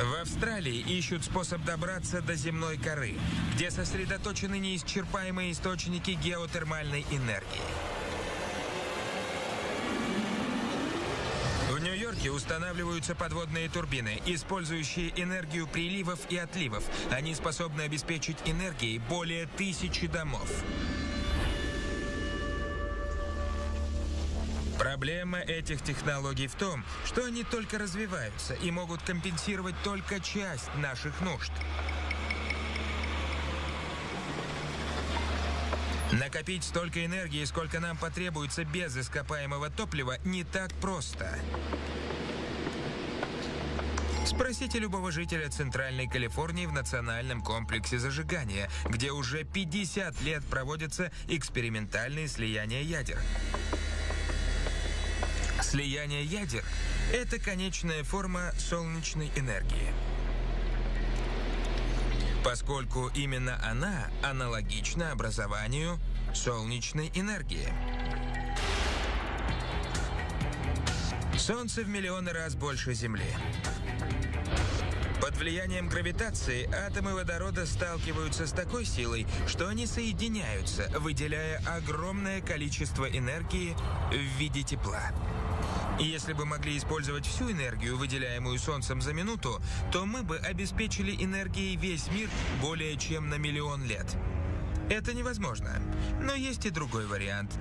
В Австралии ищут способ добраться до земной коры, где сосредоточены неисчерпаемые источники геотермальной энергии. В Нью-Йорке устанавливаются подводные турбины, использующие энергию приливов и отливов. Они способны обеспечить энергией более тысячи домов. Проблема этих технологий в том, что они только развиваются и могут компенсировать только часть наших нужд. Накопить столько энергии, сколько нам потребуется без ископаемого топлива, не так просто. Спросите любого жителя Центральной Калифорнии в Национальном комплексе зажигания, где уже 50 лет проводятся экспериментальные слияния ядер. Слияние ядер – это конечная форма солнечной энергии. Поскольку именно она аналогична образованию солнечной энергии. Солнце в миллионы раз больше Земли. Под влиянием гравитации атомы водорода сталкиваются с такой силой, что они соединяются, выделяя огромное количество энергии в виде тепла. Если бы могли использовать всю энергию, выделяемую Солнцем за минуту, то мы бы обеспечили энергией весь мир более чем на миллион лет. Это невозможно. Но есть и другой вариант.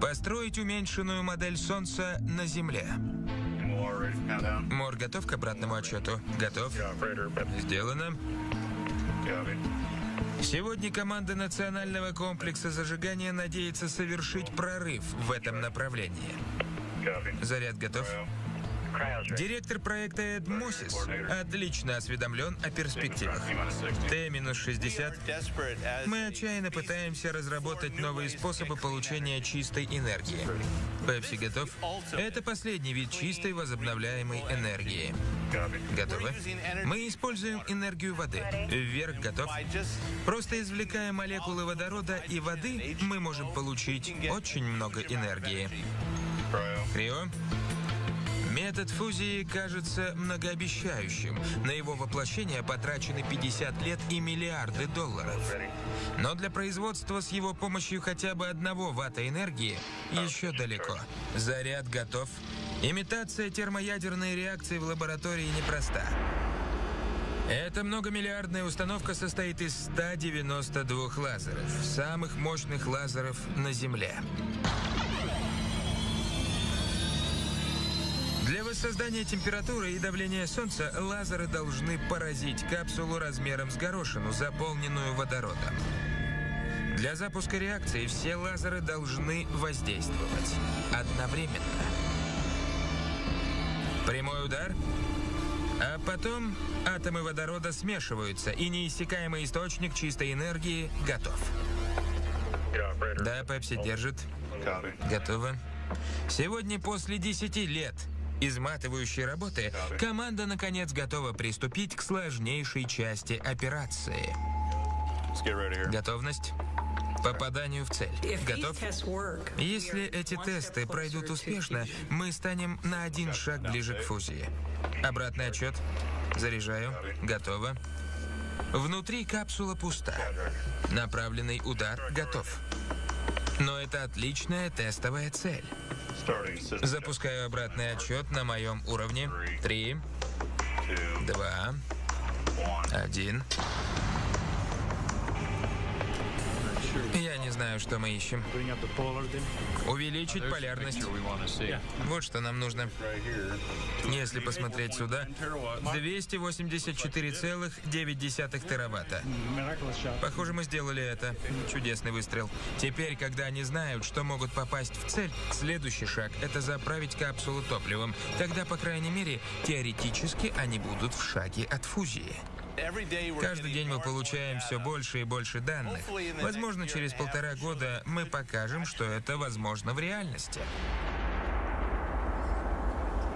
Построить уменьшенную модель Солнца на Земле. Мор готов к обратному отчету? Готов? Сделано. Сегодня команда Национального комплекса зажигания надеется совершить прорыв в этом направлении. Заряд готов. Директор проекта Эд Мосис отлично осведомлен о перспективах. Т-60. Мы отчаянно пытаемся разработать новые способы получения чистой энергии. Пепси готов. Это последний вид чистой возобновляемой энергии. Готовы? Мы используем энергию воды. Вверх готов. Просто извлекая молекулы водорода и воды, мы можем получить очень много энергии. Крио? Метод фузии кажется многообещающим. На его воплощение потрачены 50 лет и миллиарды долларов. Но для производства с его помощью хотя бы одного ватта энергии еще далеко. Заряд готов. Имитация термоядерной реакции в лаборатории непроста. Эта многомиллиардная установка состоит из 192 лазеров, самых мощных лазеров на Земле. Для воссоздания температуры и давления Солнца лазеры должны поразить капсулу размером с горошину, заполненную водородом. Для запуска реакции все лазеры должны воздействовать одновременно. Прямой удар, а потом атомы водорода смешиваются, и неиссякаемый источник чистой энергии готов. Да, Пепси держит. Готово. Сегодня после 10 лет изматывающей работы, команда наконец готова приступить к сложнейшей части операции. Готовность? Попаданию в цель. Готов? Если эти тесты пройдут успешно, мы станем на один шаг ближе к фузии. Обратный отчет. Заряжаю. Готово. Внутри капсула пуста. Направленный удар готов. Но это отличная тестовая цель. Запускаю обратный отчет на моем уровне. Три, два, один. Знаю, что мы ищем. Увеличить полярность. Вот что нам нужно. Если посмотреть сюда, 284,9 тераватта. Похоже, мы сделали это. Чудесный выстрел. Теперь, когда они знают, что могут попасть в цель, следующий шаг — это заправить капсулу топливом. Тогда, по крайней мере, теоретически они будут в шаге от фузии. Каждый день мы получаем все больше и больше данных. Возможно, через полтора года мы покажем, что это возможно в реальности.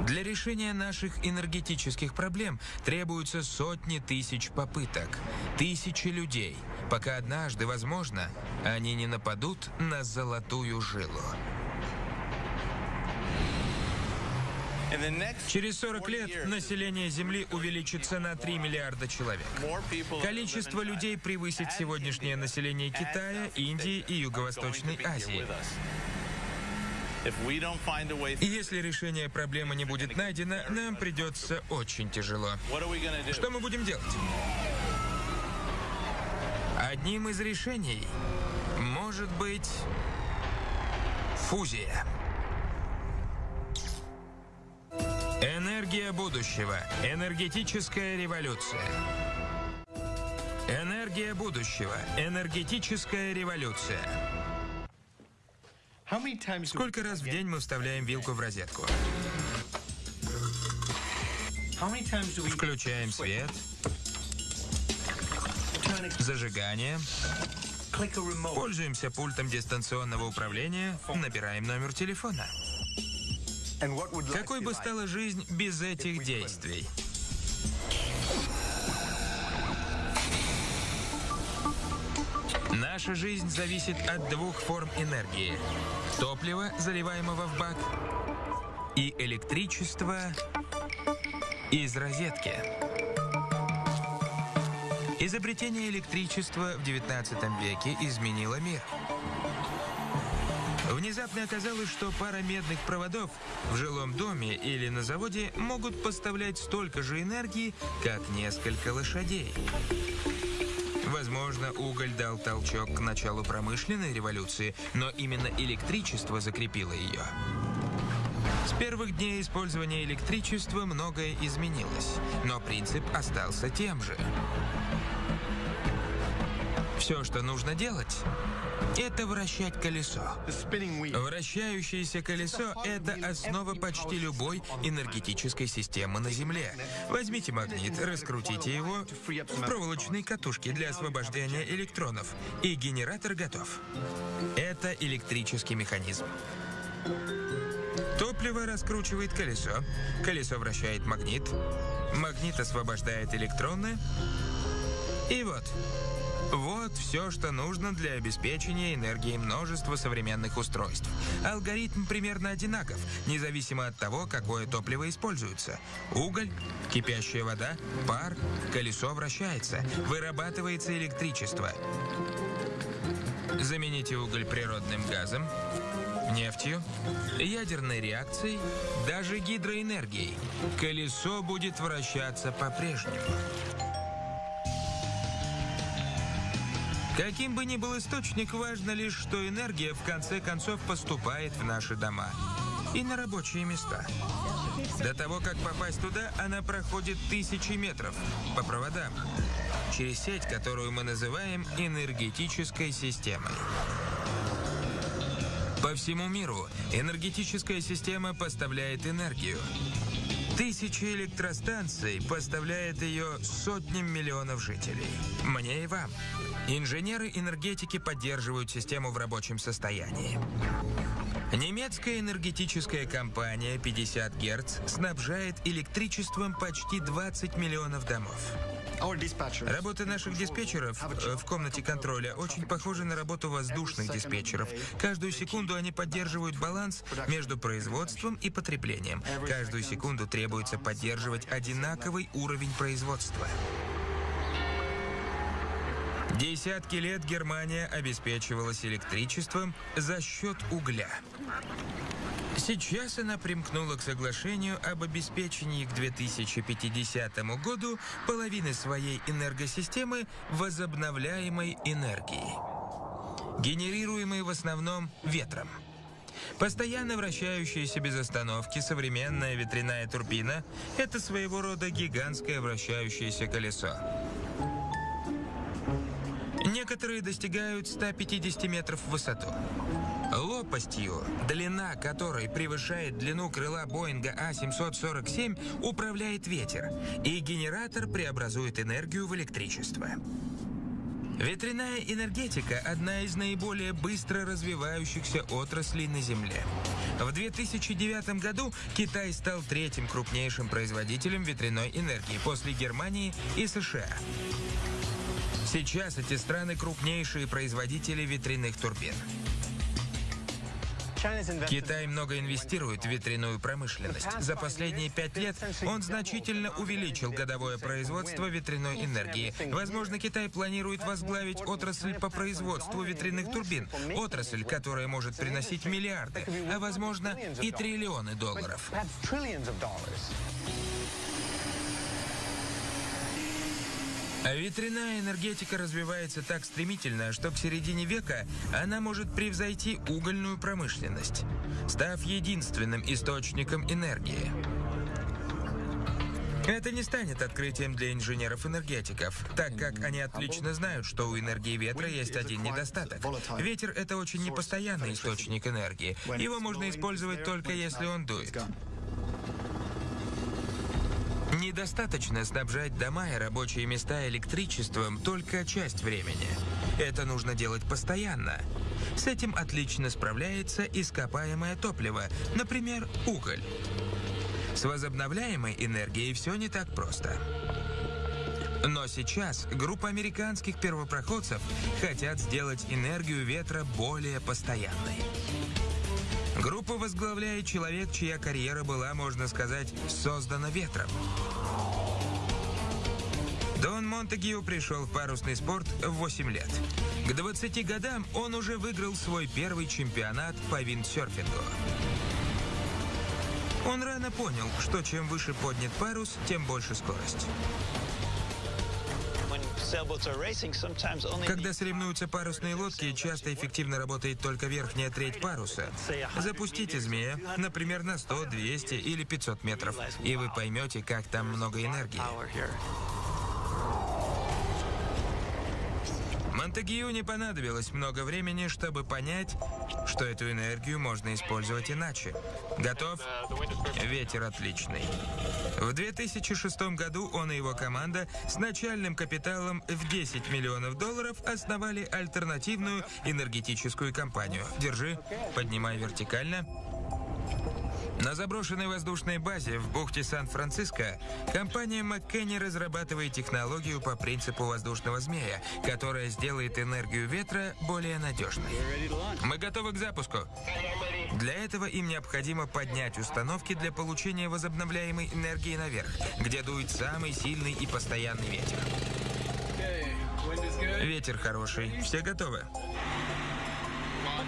Для решения наших энергетических проблем требуются сотни тысяч попыток, тысячи людей, пока однажды, возможно, они не нападут на золотую жилу. Через 40 лет население Земли увеличится на 3 миллиарда человек. Количество людей превысит сегодняшнее население Китая, Индии и Юго-Восточной Азии. Если решение проблемы не будет найдено, нам придется очень тяжело. Что мы будем делать? Одним из решений может быть фузия. Энергия будущего. Энергетическая революция. Энергия будущего. Энергетическая революция. Сколько раз в день мы вставляем вилку в розетку? Включаем свет. Зажигание. Пользуемся пультом дистанционного управления, набираем номер телефона. Какой бы стала жизнь без этих действий? Наша жизнь зависит от двух форм энергии. Топлива, заливаемого в бак, и электричества из розетки. Изобретение электричества в 19 веке изменило мир. Внезапно оказалось, что пара медных проводов в жилом доме или на заводе могут поставлять столько же энергии, как несколько лошадей. Возможно, уголь дал толчок к началу промышленной революции, но именно электричество закрепило ее. С первых дней использования электричества многое изменилось, но принцип остался тем же. Все, что нужно делать, это вращать колесо. Вращающееся колесо – это основа почти любой энергетической системы на Земле. Возьмите магнит, раскрутите его в проволочной катушке для освобождения электронов, и генератор готов. Это электрический механизм. Топливо раскручивает колесо, колесо вращает магнит, магнит освобождает электроны, и вот, вот все, что нужно для обеспечения энергией множества современных устройств. Алгоритм примерно одинаков, независимо от того, какое топливо используется. Уголь, кипящая вода, пар, колесо вращается, вырабатывается электричество. Замените уголь природным газом, нефтью, ядерной реакцией, даже гидроэнергией. Колесо будет вращаться по-прежнему. Каким бы ни был источник, важно лишь, что энергия в конце концов поступает в наши дома и на рабочие места. До того, как попасть туда, она проходит тысячи метров по проводам, через сеть, которую мы называем энергетической системой. По всему миру энергетическая система поставляет энергию. Тысячи электростанций поставляет ее сотням миллионов жителей. Мне и вам. Инженеры энергетики поддерживают систему в рабочем состоянии. Немецкая энергетическая компания 50 Герц снабжает электричеством почти 20 миллионов домов. Работа наших диспетчеров э, в комнате контроля очень похожа на работу воздушных диспетчеров. Каждую секунду они поддерживают баланс между производством и потреблением. Каждую секунду требуется поддерживать одинаковый уровень производства. Десятки лет Германия обеспечивалась электричеством за счет угля. Сейчас она примкнула к соглашению об обеспечении к 2050 году половины своей энергосистемы возобновляемой энергией, генерируемой в основном ветром. Постоянно вращающаяся без остановки современная ветряная турбина – это своего рода гигантское вращающееся колесо. Некоторые достигают 150 метров в высоту. Лопастью, длина которой превышает длину крыла Боинга А-747, управляет ветер, и генератор преобразует энергию в электричество. Ветряная энергетика – одна из наиболее быстро развивающихся отраслей на Земле. В 2009 году Китай стал третьим крупнейшим производителем ветряной энергии после Германии и США. Сейчас эти страны крупнейшие производители ветряных турбин. Китай много инвестирует в ветряную промышленность. За последние пять лет он значительно увеличил годовое производство ветряной энергии. Возможно, Китай планирует возглавить отрасль по производству ветряных турбин. Отрасль, которая может приносить миллиарды, а возможно и триллионы долларов. А ветряная энергетика развивается так стремительно, что к середине века она может превзойти угольную промышленность, став единственным источником энергии. Это не станет открытием для инженеров-энергетиков, так как они отлично знают, что у энергии ветра есть один недостаток. Ветер — это очень непостоянный источник энергии. Его можно использовать только если он дует. Недостаточно снабжать дома и рабочие места электричеством только часть времени. Это нужно делать постоянно. С этим отлично справляется ископаемое топливо, например, уголь. С возобновляемой энергией все не так просто. Но сейчас группа американских первопроходцев хотят сделать энергию ветра более постоянной. Группу возглавляет человек, чья карьера была, можно сказать, создана ветром. Дон Монтегио пришел в парусный спорт в 8 лет. К 20 годам он уже выиграл свой первый чемпионат по виндсерфингу. Он рано понял, что чем выше поднят парус, тем больше скорость. Когда соревнуются парусные лодки, часто эффективно работает только верхняя треть паруса. Запустите змея, например, на 100, 200 или 500 метров, и вы поймете, как там много энергии. Монтегию не понадобилось много времени, чтобы понять, что эту энергию можно использовать иначе. Готов? Ветер отличный. В 2006 году он и его команда с начальным капиталом в 10 миллионов долларов основали альтернативную энергетическую компанию. Держи, поднимай вертикально. На заброшенной воздушной базе в бухте Сан-Франциско компания McKenny разрабатывает технологию по принципу воздушного змея, которая сделает энергию ветра более надежной. Мы готовы к запуску. Для этого им необходимо поднять установки для получения возобновляемой энергии наверх, где дует самый сильный и постоянный ветер. Ветер хороший. Все готовы?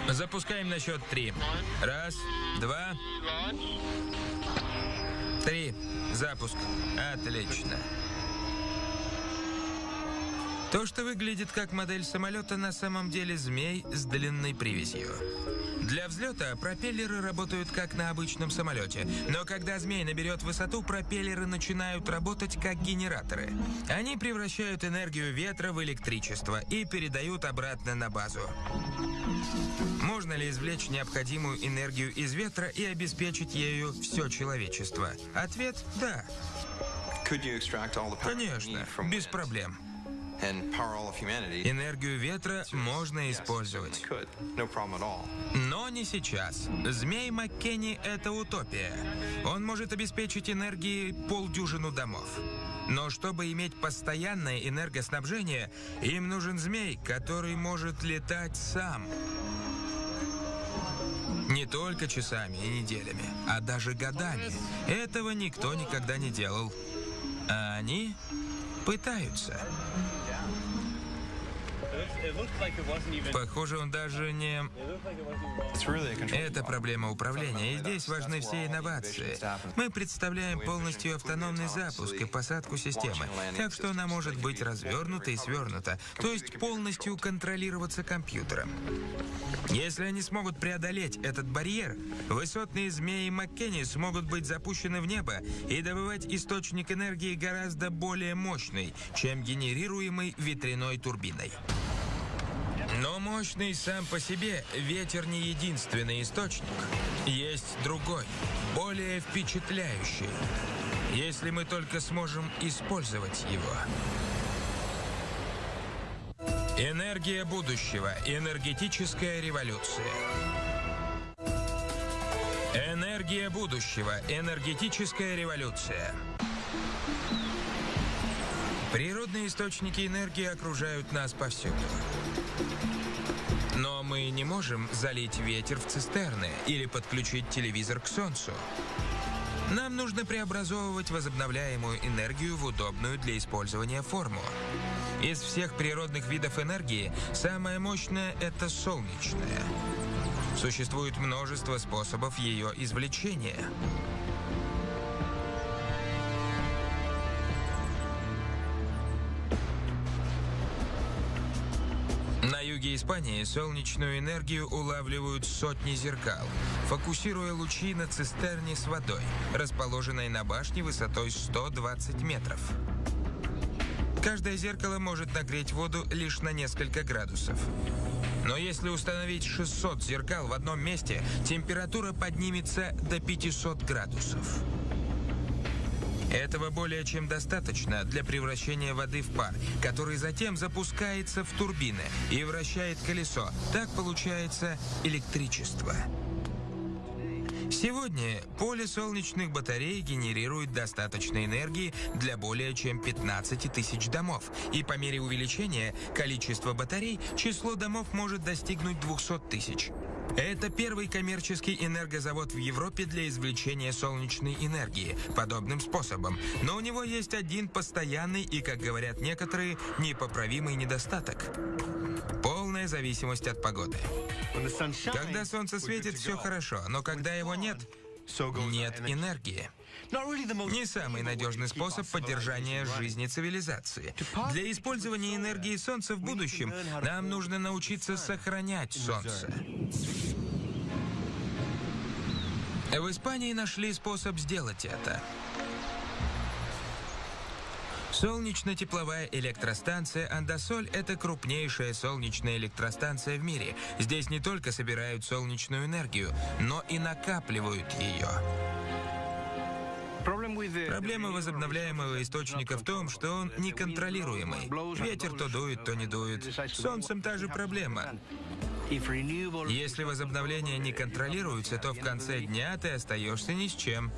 Запускаем на счет три. Раз, два, три. Запуск. Отлично. То, что выглядит как модель самолета, на самом деле змей с длинной привязью. Для взлета пропеллеры работают как на обычном самолете, но когда змей наберет высоту, пропеллеры начинают работать как генераторы. Они превращают энергию ветра в электричество и передают обратно на базу. Можно ли извлечь необходимую энергию из ветра и обеспечить ею все человечество? Ответ – да. Конечно, без проблем. Энергию ветра можно использовать. Но не сейчас. Змей Маккенни — это утопия. Он может обеспечить энергией полдюжину домов. Но чтобы иметь постоянное энергоснабжение, им нужен змей, который может летать сам. Не только часами и неделями, а даже годами. Этого никто никогда не делал. А они пытаются. Похоже, он даже не... Это проблема управления, и здесь важны все инновации. Мы представляем полностью автономный запуск и посадку системы, так что она может быть развернута и свернута, то есть полностью контролироваться компьютером. Если они смогут преодолеть этот барьер, высотные змеи Маккенни смогут быть запущены в небо и добывать источник энергии гораздо более мощный, чем генерируемый ветряной турбиной. Но мощный сам по себе ветер не единственный источник. Есть другой, более впечатляющий, если мы только сможем использовать его. Энергия будущего. Энергетическая революция. Энергия будущего. Энергетическая революция. Природные источники энергии окружают нас повсюду мы не можем залить ветер в цистерны или подключить телевизор к солнцу. Нам нужно преобразовывать возобновляемую энергию в удобную для использования форму. Из всех природных видов энергии самая мощная – это солнечная. Существует множество способов ее извлечения. Испании солнечную энергию улавливают сотни зеркал, фокусируя лучи на цистерне с водой, расположенной на башне высотой 120 метров. Каждое зеркало может нагреть воду лишь на несколько градусов. Но если установить 600 зеркал в одном месте, температура поднимется до 500 градусов. Этого более чем достаточно для превращения воды в пар, который затем запускается в турбины и вращает колесо. Так получается электричество. Сегодня поле солнечных батарей генерирует достаточно энергии для более чем 15 тысяч домов. И по мере увеличения количества батарей число домов может достигнуть 200 тысяч. Это первый коммерческий энергозавод в Европе для извлечения солнечной энергии подобным способом. Но у него есть один постоянный и, как говорят некоторые, непоправимый недостаток. Полная зависимость от погоды. Когда солнце светит, все хорошо, но когда его нет, нет энергии. Не самый надежный способ поддержания жизни цивилизации. Для использования энергии Солнца в будущем нам нужно научиться сохранять Солнце. В Испании нашли способ сделать это. Солнечно-тепловая электростанция «Андасоль» — это крупнейшая солнечная электростанция в мире. Здесь не только собирают солнечную энергию, но и накапливают ее. Проблема возобновляемого источника в том, что он неконтролируемый. Ветер то дует, то не дует. С солнцем та же проблема. Если возобновление не контролируется, то в конце дня ты остаешься ни с чем.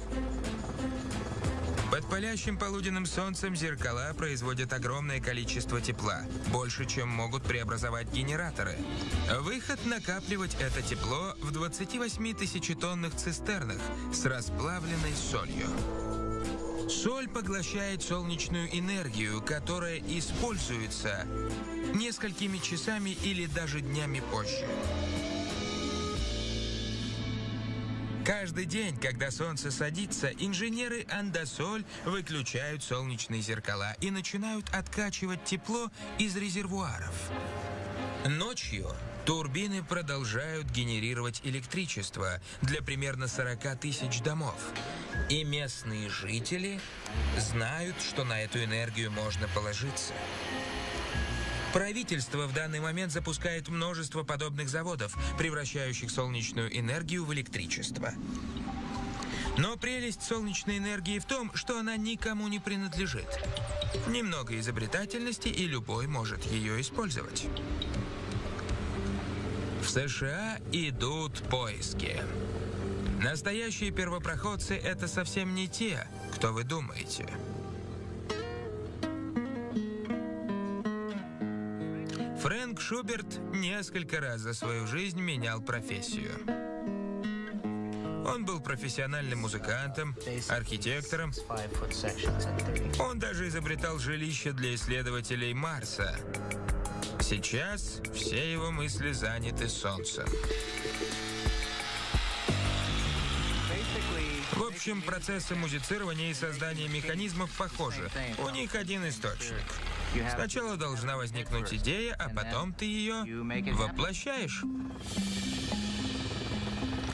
Под палящим полуденным солнцем зеркала производят огромное количество тепла, больше, чем могут преобразовать генераторы. Выход накапливать это тепло в 28 тысячетонных цистернах с расплавленной солью. Соль поглощает солнечную энергию, которая используется несколькими часами или даже днями позже. Каждый день, когда солнце садится, инженеры Андасоль выключают солнечные зеркала и начинают откачивать тепло из резервуаров. Ночью турбины продолжают генерировать электричество для примерно 40 тысяч домов. И местные жители знают, что на эту энергию можно положиться. Правительство в данный момент запускает множество подобных заводов, превращающих солнечную энергию в электричество. Но прелесть солнечной энергии в том, что она никому не принадлежит. Немного изобретательности, и любой может ее использовать. В США идут поиски. Настоящие первопроходцы — это совсем не те, кто вы думаете. Шуберт несколько раз за свою жизнь менял профессию. Он был профессиональным музыкантом, архитектором. Он даже изобретал жилище для исследователей Марса. Сейчас все его мысли заняты Солнцем. В общем, процессы музицирования и создания механизмов похожи. У них один источник. Сначала должна возникнуть идея, а потом ты ее воплощаешь.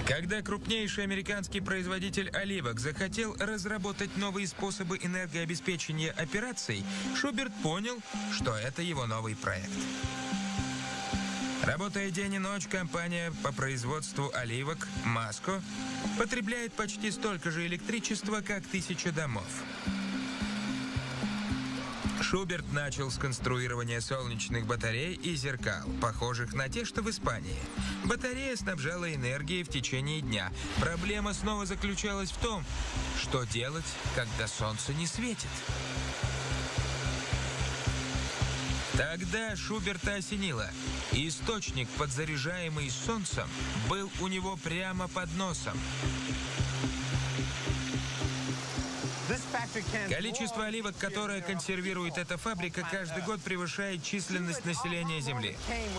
Когда крупнейший американский производитель оливок захотел разработать новые способы энергообеспечения операций, Шуберт понял, что это его новый проект. Работая день и ночь, компания по производству оливок «Маско» потребляет почти столько же электричества, как тысяча домов. Шуберт начал с конструирования солнечных батарей и зеркал, похожих на те, что в Испании. Батарея снабжала энергией в течение дня. Проблема снова заключалась в том, что делать, когда солнце не светит. Тогда Шуберта осенило. Источник, подзаряжаемый солнцем, был у него прямо под носом. Количество оливок, которое консервирует эта фабрика, каждый год превышает численность населения Земли.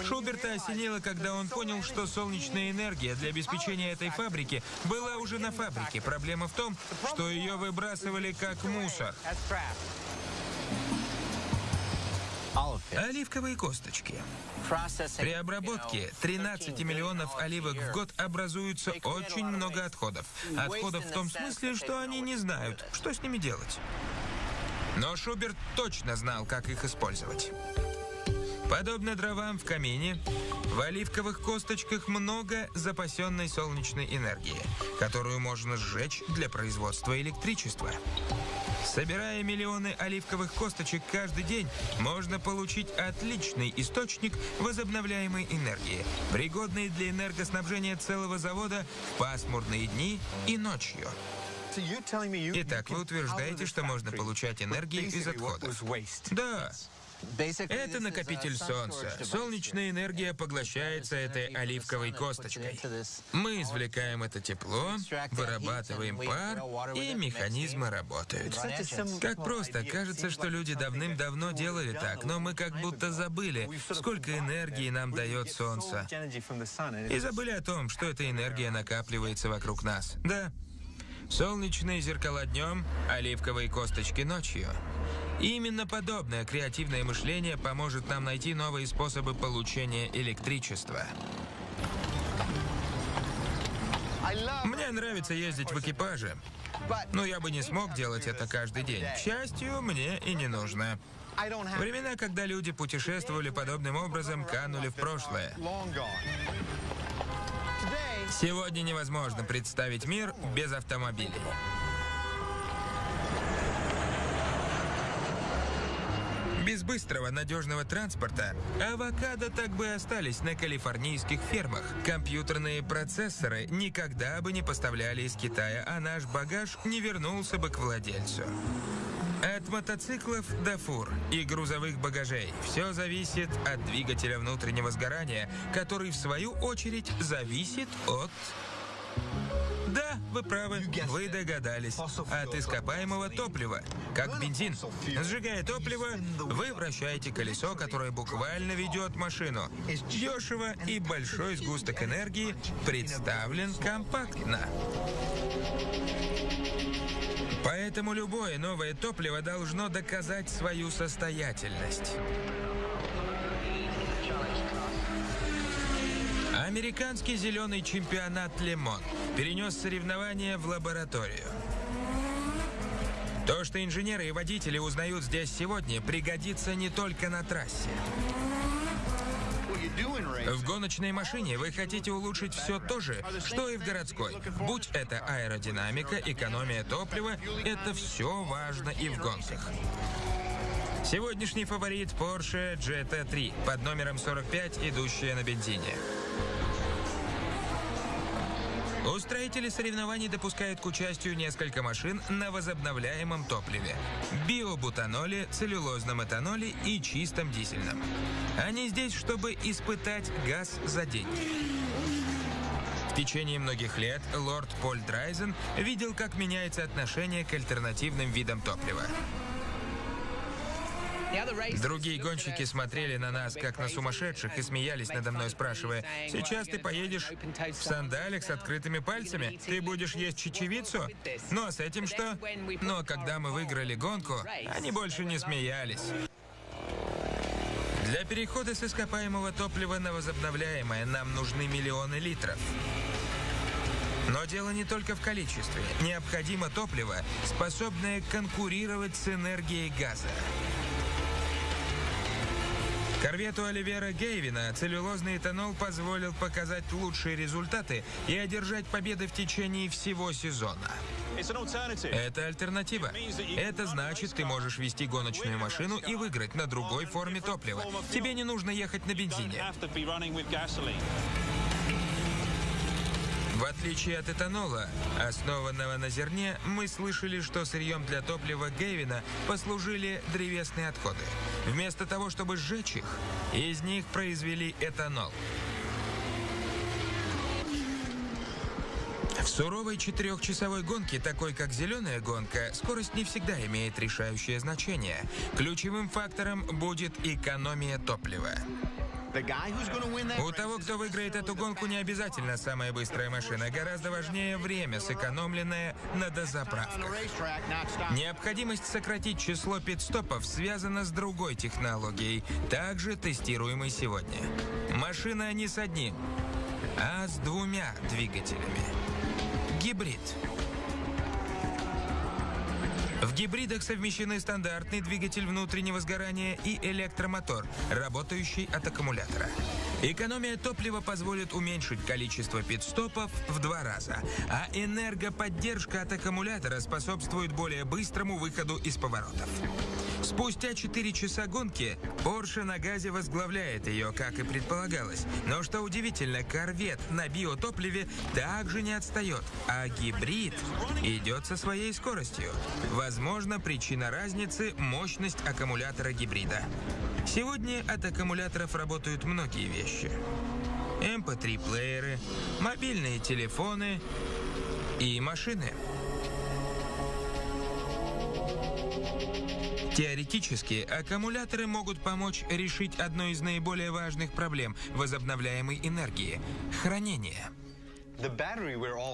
Шуберта осенило, когда он понял, что солнечная энергия для обеспечения этой фабрики была уже на фабрике. Проблема в том, что ее выбрасывали как мусор. Оливковые косточки. При обработке 13 миллионов оливок в год образуется очень много отходов. Отходов в том смысле, что они не знают, что с ними делать. Но Шуберт точно знал, как их использовать. Подобно дровам в камине, в оливковых косточках много запасенной солнечной энергии, которую можно сжечь для производства электричества. Собирая миллионы оливковых косточек каждый день, можно получить отличный источник возобновляемой энергии, пригодный для энергоснабжения целого завода в пасмурные дни и ночью. Итак, вы утверждаете, что можно получать энергию из отходов? Да. Это накопитель солнца. Солнечная энергия поглощается этой оливковой косточкой. Мы извлекаем это тепло, вырабатываем пар, и механизмы работают. Как просто. Кажется, что люди давным-давно делали так, но мы как будто забыли, сколько энергии нам дает солнце. И забыли о том, что эта энергия накапливается вокруг нас. Да, солнечные зеркала днем, оливковые косточки ночью. Именно подобное креативное мышление поможет нам найти новые способы получения электричества. Мне нравится ездить в экипаже, но я бы не смог делать это каждый день. К счастью, мне и не нужно. Времена, когда люди путешествовали подобным образом, канули в прошлое. Сегодня невозможно представить мир без автомобилей. Без быстрого, надежного транспорта авокадо так бы остались на калифорнийских фермах. Компьютерные процессоры никогда бы не поставляли из Китая, а наш багаж не вернулся бы к владельцу. От мотоциклов до фур и грузовых багажей все зависит от двигателя внутреннего сгорания, который в свою очередь зависит от да, вы правы. Вы догадались. От ископаемого топлива. Как бензин. Сжигая топливо, вы вращаете колесо, которое буквально ведет машину. Дешево и большой сгусток энергии представлен компактно. Поэтому любое новое топливо должно доказать свою состоятельность. Американский зеленый чемпионат Лемон перенес соревнования в лабораторию. То, что инженеры и водители узнают здесь сегодня, пригодится не только на трассе. В гоночной машине вы хотите улучшить все то же, что и в городской. Будь это аэродинамика, экономия топлива, это все важно и в гонках. Сегодняшний фаворит Porsche GT3 под номером 45, идущая на бензине. Устроители соревнований допускают к участию несколько машин на возобновляемом топливе. Биобутаноле, целлюлозном этаноле и чистом дизельном. Они здесь, чтобы испытать газ за деньги. В течение многих лет лорд Поль Драйзен видел, как меняется отношение к альтернативным видам топлива. Другие гонщики смотрели на нас, как на сумасшедших, и смеялись надо мной, спрашивая, «Сейчас ты поедешь в сандалях с открытыми пальцами? Ты будешь есть чечевицу? Ну а с этим что?» Но когда мы выиграли гонку, они больше не смеялись. Для перехода с ископаемого топлива на возобновляемое нам нужны миллионы литров. Но дело не только в количестве. Необходимо топливо, способное конкурировать с энергией газа. Корвету Оливера Гейвина целлюлозный этанол позволил показать лучшие результаты и одержать победы в течение всего сезона. Это альтернатива. Это значит, ты можешь вести гоночную машину и выиграть на другой форме топлива. Тебе не нужно ехать на бензине. В отличие от этанола, основанного на зерне, мы слышали, что сырьем для топлива Гейвина послужили древесные отходы. Вместо того, чтобы сжечь их, из них произвели этанол. В суровой четырехчасовой гонке, такой как зеленая гонка, скорость не всегда имеет решающее значение. Ключевым фактором будет экономия топлива. У того, кто выиграет эту гонку, не обязательно самая быстрая машина. Гораздо важнее время, сэкономленное на дозаправках. Необходимость сократить число пидстопов связана с другой технологией, также тестируемой сегодня. Машина не с одним, а с двумя двигателями. Гибрид. В гибридах совмещены стандартный двигатель внутреннего сгорания и электромотор, работающий от аккумулятора. Экономия топлива позволит уменьшить количество пидстопов в два раза, а энергоподдержка от аккумулятора способствует более быстрому выходу из поворотов. Спустя 4 часа гонки Porsche на газе возглавляет ее, как и предполагалось. Но что удивительно, корвет на биотопливе также не отстает, а гибрид идет со своей скоростью. Причина разницы – мощность аккумулятора гибрида. Сегодня от аккумуляторов работают многие вещи. MP3-плееры, эм мобильные телефоны и машины – Теоретически, аккумуляторы могут помочь решить одну из наиболее важных проблем возобновляемой энергии – хранение.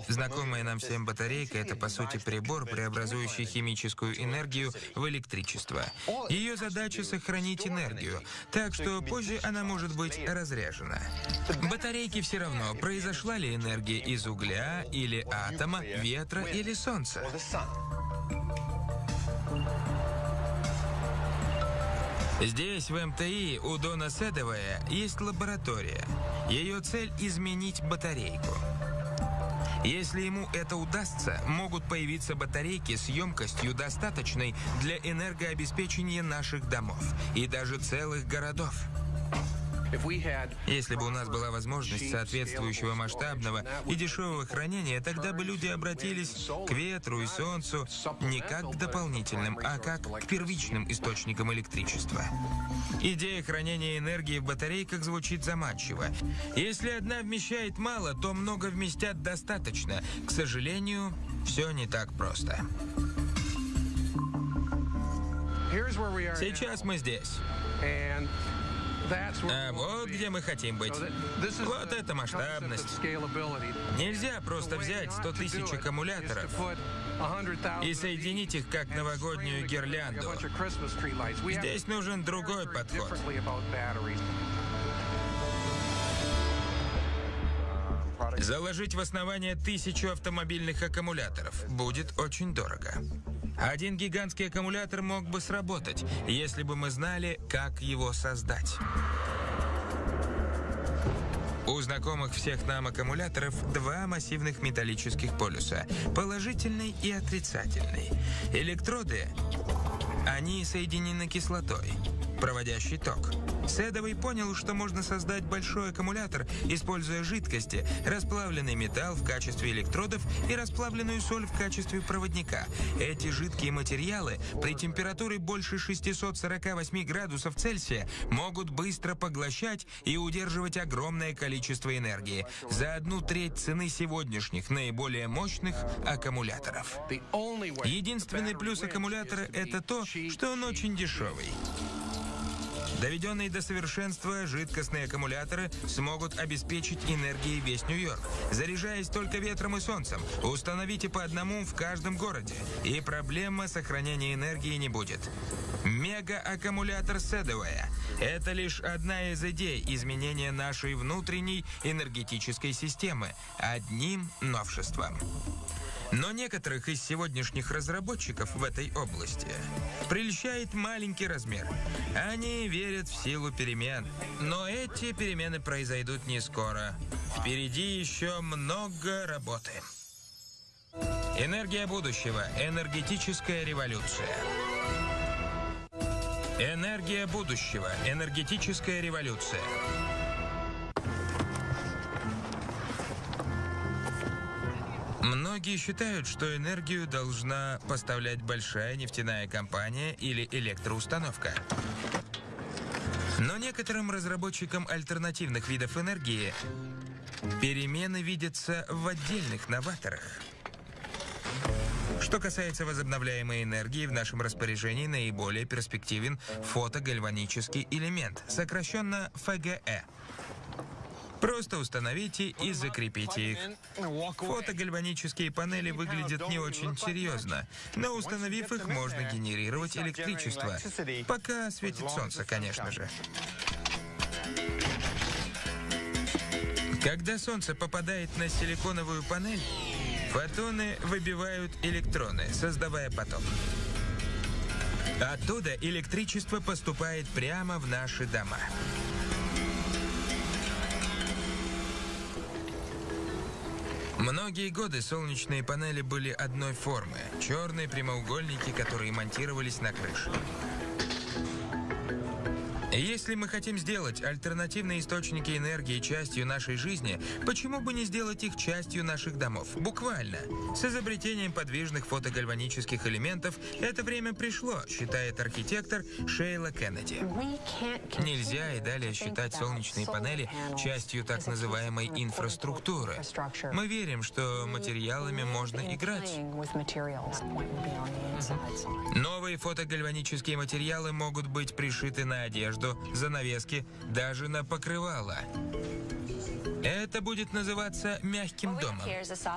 Знакомая нам всем батарейка – это, по сути, прибор, преобразующий химическую энергию в электричество. Ее задача – сохранить энергию, так что позже она может быть разряжена. Батарейки все равно, произошла ли энергия из угля или атома, ветра или солнца. Здесь, в МТИ, у Дона Седовая есть лаборатория. Ее цель – изменить батарейку. Если ему это удастся, могут появиться батарейки с емкостью достаточной для энергообеспечения наших домов и даже целых городов. Если бы у нас была возможность соответствующего масштабного и дешевого хранения, тогда бы люди обратились к ветру и солнцу не как к дополнительным, а как к первичным источникам электричества. Идея хранения энергии в батарейках звучит заманчиво. Если одна вмещает мало, то много вместят достаточно. К сожалению, все не так просто. Сейчас мы здесь. А вот где мы хотим быть. Вот это масштабность. Нельзя просто взять 100 тысяч аккумуляторов и соединить их как новогоднюю гирлянду. Здесь нужен другой подход. Заложить в основание тысячу автомобильных аккумуляторов будет очень дорого. Один гигантский аккумулятор мог бы сработать, если бы мы знали, как его создать. У знакомых всех нам аккумуляторов два массивных металлических полюса – положительный и отрицательный. Электроды, они соединены кислотой, проводящий ток. Седовый понял, что можно создать большой аккумулятор, используя жидкости, расплавленный металл в качестве электродов и расплавленную соль в качестве проводника. Эти жидкие материалы при температуре больше 648 градусов Цельсия могут быстро поглощать и удерживать огромное количество энергии за одну треть цены сегодняшних наиболее мощных аккумуляторов. Единственный плюс аккумулятора – это то, что он очень дешевый. Доведенные до совершенства жидкостные аккумуляторы смогут обеспечить энергией весь Нью-Йорк, заряжаясь только ветром и солнцем. Установите по одному в каждом городе, и проблема сохранения энергии не будет. Мега-аккумулятор Седовая – это лишь одна из идей изменения нашей внутренней энергетической системы одним новшеством. Но некоторых из сегодняшних разработчиков в этой области прельщает маленький размер. Они верят в силу перемен. Но эти перемены произойдут не скоро. Впереди еще много работы. Энергия будущего. Энергетическая революция. Энергия будущего. Энергетическая революция. Многие считают, что энергию должна поставлять большая нефтяная компания или электроустановка. Но некоторым разработчикам альтернативных видов энергии перемены видятся в отдельных новаторах. Что касается возобновляемой энергии, в нашем распоряжении наиболее перспективен фотогальванический элемент, сокращенно ФГЭ. Просто установите и закрепите их. Фотогальванические панели выглядят не очень серьезно, но установив их, можно генерировать электричество. Пока светит солнце, конечно же. Когда солнце попадает на силиконовую панель, фотоны выбивают электроны, создавая поток. Оттуда электричество поступает прямо в наши дома. Многие годы солнечные панели были одной формы. Черные прямоугольники, которые монтировались на крыше. Если мы хотим сделать альтернативные источники энергии частью нашей жизни, почему бы не сделать их частью наших домов? Буквально. С изобретением подвижных фотогальванических элементов это время пришло, считает архитектор Шейла Кеннеди. Нельзя и далее считать солнечные панели частью так называемой инфраструктуры. Мы верим, что материалами можно играть. Новые фотогальванические материалы могут быть пришиты на одежду, одежду, занавески, даже на покрывало. Это будет называться мягким домом.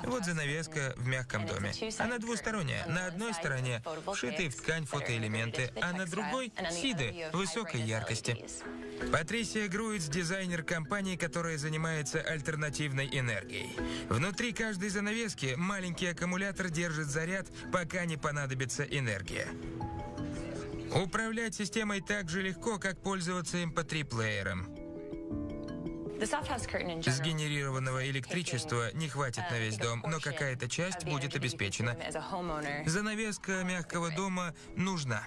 Вот занавеска в мягком доме. Она двусторонняя. На одной стороне вшитые в ткань фотоэлементы, а на другой — сиды высокой яркости. Патрисия Груиц – дизайнер компании, которая занимается альтернативной энергией. Внутри каждой занавески маленький аккумулятор держит заряд, пока не понадобится энергия. Управлять системой так же легко, как пользоваться MP3-плеером. Сгенерированного электричества не хватит на весь дом, но какая-то часть будет обеспечена. Занавеска мягкого дома нужна.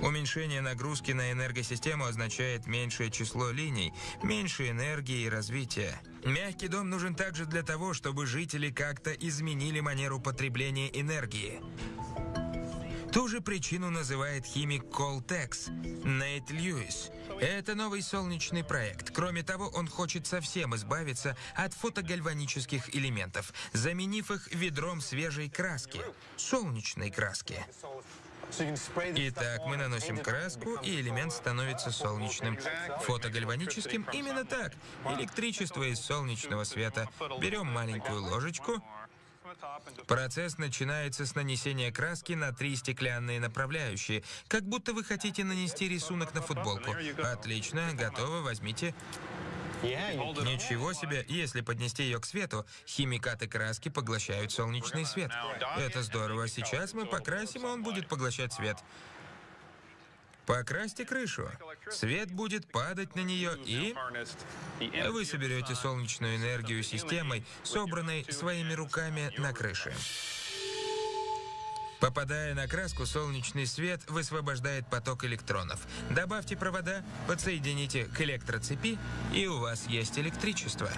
Уменьшение нагрузки на энергосистему означает меньшее число линий, меньше энергии и развития. Мягкий дом нужен также для того, чтобы жители как-то изменили манеру потребления энергии. Ту же причину называет химик Колтекс Нейт Льюис. Это новый солнечный проект. Кроме того, он хочет совсем избавиться от фотогальванических элементов, заменив их ведром свежей краски, солнечной краски. Итак, мы наносим краску, и элемент становится солнечным. Фотогальваническим именно так. Электричество из солнечного света. Берем маленькую ложечку, Процесс начинается с нанесения краски на три стеклянные направляющие, как будто вы хотите нанести рисунок на футболку. Отлично, готово, возьмите. Ничего себе, если поднести ее к свету, химикаты краски поглощают солнечный свет. Это здорово. Сейчас мы покрасим, и он будет поглощать свет. Покрасьте крышу. Свет будет падать на нее, и вы соберете солнечную энергию системой, собранной своими руками на крыше. Попадая на краску, солнечный свет высвобождает поток электронов. Добавьте провода, подсоедините к электроцепи, и у вас есть электричество.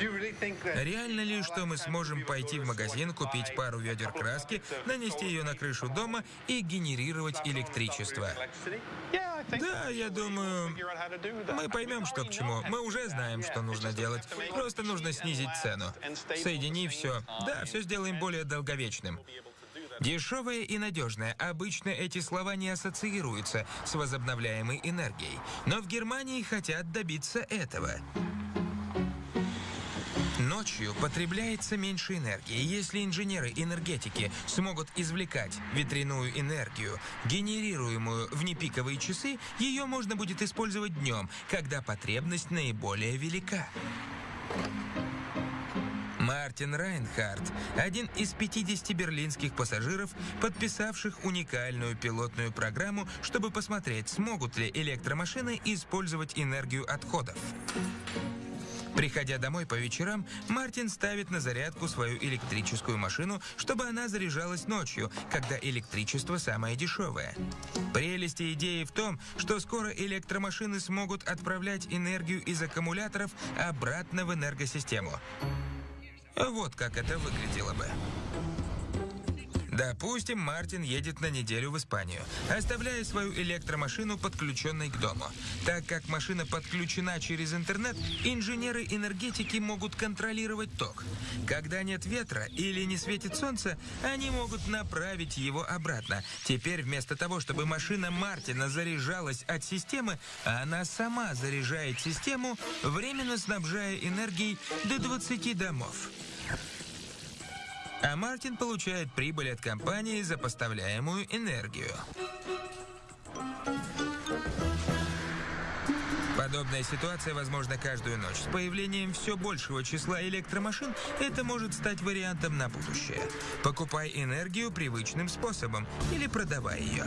Реально ли, что мы сможем пойти в магазин, купить пару ведер краски, нанести ее на крышу дома и генерировать электричество? Да, я думаю, мы поймем, что к чему. Мы уже знаем, что нужно делать. Просто нужно снизить цену. Соедини все. Да, все сделаем более долговечным. Дешевое и надежное. Обычно эти слова не ассоциируются с возобновляемой энергией. Но в Германии хотят добиться этого. Ночью потребляется меньше энергии. Если инженеры энергетики смогут извлекать ветряную энергию, генерируемую в непиковые часы, ее можно будет использовать днем, когда потребность наиболее велика. Мартин Райнхард – один из 50 берлинских пассажиров, подписавших уникальную пилотную программу, чтобы посмотреть, смогут ли электромашины использовать энергию отходов. Приходя домой по вечерам, Мартин ставит на зарядку свою электрическую машину, чтобы она заряжалась ночью, когда электричество самое дешевое. Прелесть идеи в том, что скоро электромашины смогут отправлять энергию из аккумуляторов обратно в энергосистему. Вот как это выглядело бы. Допустим, Мартин едет на неделю в Испанию, оставляя свою электромашину подключенной к дому. Так как машина подключена через интернет, инженеры энергетики могут контролировать ток. Когда нет ветра или не светит солнце, они могут направить его обратно. Теперь вместо того, чтобы машина Мартина заряжалась от системы, она сама заряжает систему, временно снабжая энергией до 20 домов. А Мартин получает прибыль от компании за поставляемую энергию. Подобная ситуация возможна каждую ночь. С появлением все большего числа электромашин это может стать вариантом на будущее. Покупай энергию привычным способом или продавай ее.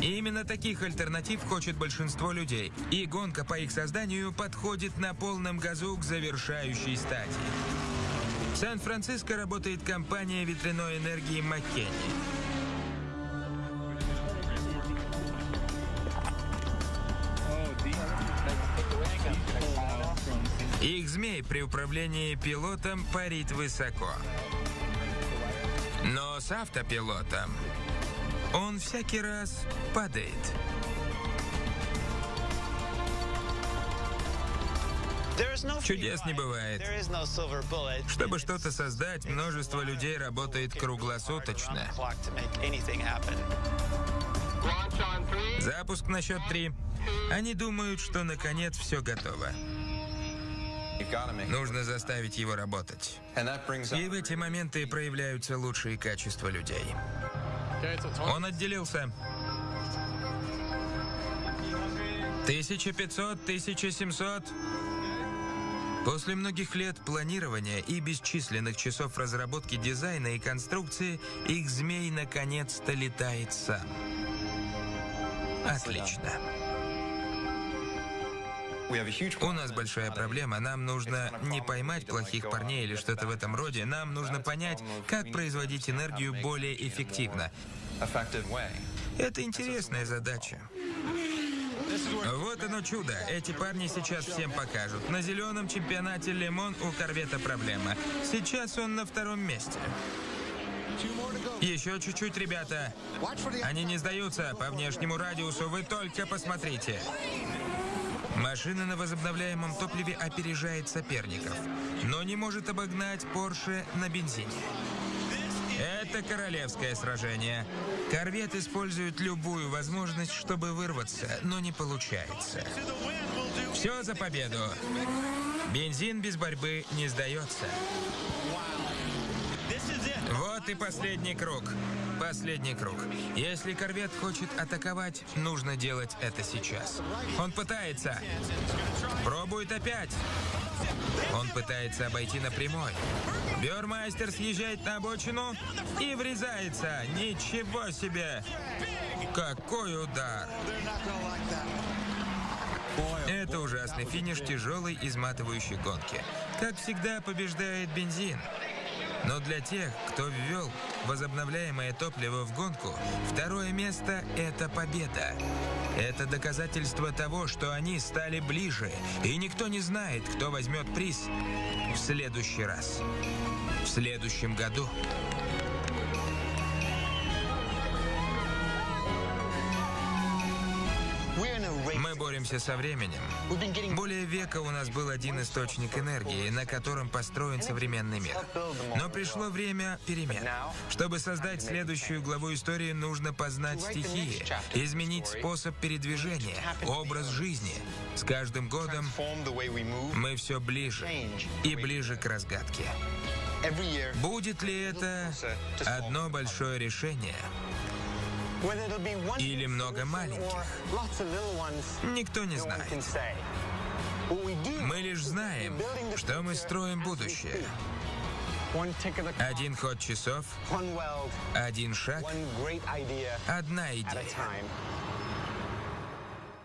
И именно таких альтернатив хочет большинство людей. И гонка по их созданию подходит на полном газу к завершающей стадии. Сан-Франциско работает компания ветряной энергии Маккенни. Их змей при управлении пилотом парит высоко. Но с автопилотом он всякий раз падает. Чудес не бывает. Чтобы что-то создать, множество людей работает круглосуточно. Запуск на счет три. Они думают, что наконец все готово. Нужно заставить его работать. И в эти моменты проявляются лучшие качества людей. Он отделился. 1500, 1700. После многих лет планирования и бесчисленных часов разработки дизайна и конструкции, их змей наконец-то летает сам. Отлично. У нас большая проблема. Нам нужно не поймать плохих парней или что-то в этом роде. Нам нужно понять, как производить энергию более эффективно. Это интересная задача. Вот оно чудо. Эти парни сейчас всем покажут. На зеленом чемпионате Лемон у корвета проблема. Сейчас он на втором месте. Еще чуть-чуть, ребята. Они не сдаются. По внешнему радиусу вы только посмотрите. Машина на возобновляемом топливе опережает соперников, но не может обогнать Porsche на бензине. Это королевское сражение. Корвет использует любую возможность, чтобы вырваться, но не получается. Все за победу. Бензин без борьбы не сдается. Вот и последний круг. Последний круг. Если корвет хочет атаковать, нужно делать это сейчас. Он пытается. Пробует опять. Он пытается обойти напрямой. Бёрмастер съезжает на обочину и врезается. Ничего себе! Какой удар! Это ужасный финиш тяжелой изматывающей гонки. Как всегда побеждает бензин. Но для тех, кто ввел возобновляемое топливо в гонку, второе место – это победа. Это доказательство того, что они стали ближе, и никто не знает, кто возьмет приз в следующий раз. В следующем году. Боремся со временем. Более века у нас был один источник энергии, на котором построен современный мир. Но пришло время перемен. Чтобы создать следующую главу истории, нужно познать стихии, изменить способ передвижения, образ жизни. С каждым годом мы все ближе и ближе к разгадке. Будет ли это одно большое решение? Или много маленьких. Никто не знает. Мы лишь знаем, что мы строим будущее. Один ход часов, один шаг, одна идея.